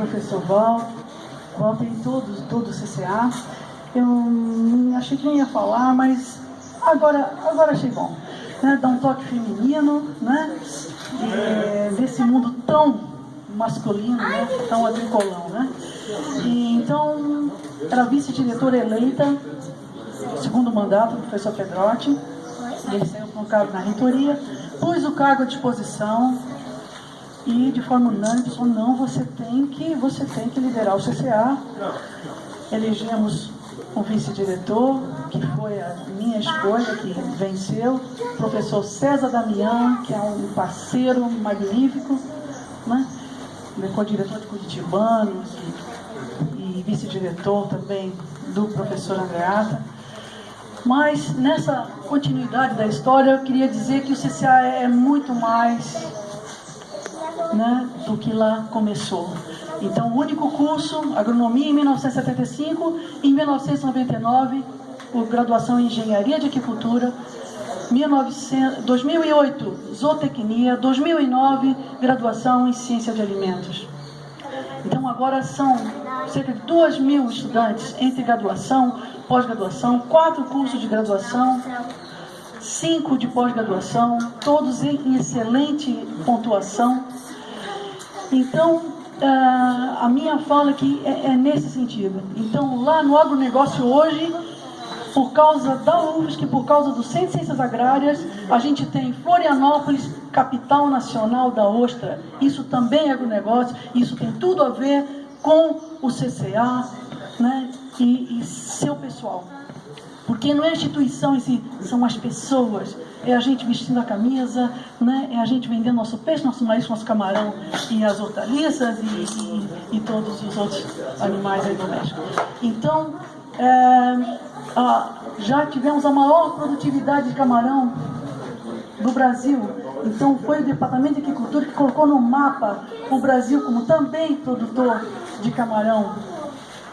professor Val, e todos, todo o CCA. Eu achei que nem ia falar, mas agora, agora achei bom. Né? Um toque feminino, né? É, desse mundo tão masculino, né? tão agricolão. Né? E, então, era vice-diretora eleita, segundo mandato do professor Pedrotti. Ele saiu com o cargo na reitoria, pus o cargo à disposição e de forma unânime falou, não, você tem que, você tem que liderar o CCA. Elegemos um vice-diretor, que foi a minha escolha, que venceu, o professor César Damião, que é um parceiro magnífico, né? foi diretor de Curitibanos e, e vice-diretor também do professor Andreata. Mas nessa continuidade da história, eu queria dizer que o CCA é muito mais né, do que lá começou. Então, o único curso, agronomia em 1975, em 1999, por graduação em engenharia de aquicultura, 1900, 2008, zootecnia, 2009, graduação em ciência de alimentos. Então, agora são cerca de 2 mil estudantes entre graduação, pós-graduação, quatro cursos de graduação, cinco de pós-graduação, todos em excelente pontuação. Então, ah, a minha fala aqui é, é nesse sentido. Então, lá no agronegócio hoje, por causa da UFSC, por causa do Centro de Ciências Agrárias, a gente tem Florianópolis, capital nacional da ostra. Isso também é agronegócio, isso tem tudo a ver com o CCA né, e, e seu pessoal. Porque não é a instituição em si, são as pessoas. É a gente vestindo a camisa, né? é a gente vendendo nosso peixe, nosso marisco, nosso camarão e as hortaliças e, e, e todos os outros animais domésticos. Então, é, a, já tivemos a maior produtividade de camarão do Brasil. Então foi o Departamento de Agricultura que colocou no mapa o Brasil como também produtor de camarão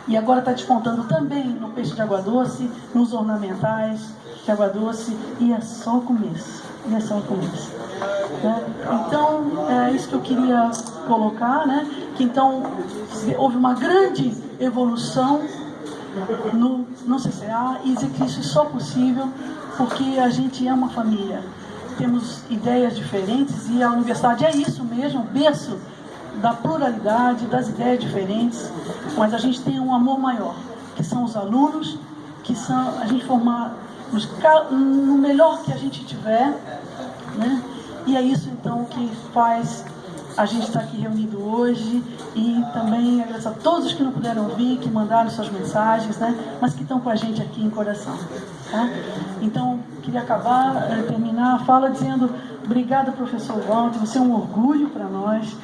e agora está despontando também no peixe de água doce, nos ornamentais de água doce, e é só o começo. E é só o começo. Né? Então, é isso que eu queria colocar, né? que então houve uma grande evolução no, no CCA e dizer que isso é só possível porque a gente é uma família. Temos ideias diferentes e a universidade é isso mesmo, berço da pluralidade, das ideias diferentes, mas a gente tem um amor maior, que são os alunos, que são a gente formar nos, no melhor que a gente tiver, né? E é isso então que faz a gente estar aqui reunido hoje e também agradecer a todos que não puderam vir, que mandaram suas mensagens, né? Mas que estão com a gente aqui em coração. Tá? Então, queria acabar, eh, terminar a fala dizendo obrigada, professor Walter, você é um orgulho para nós.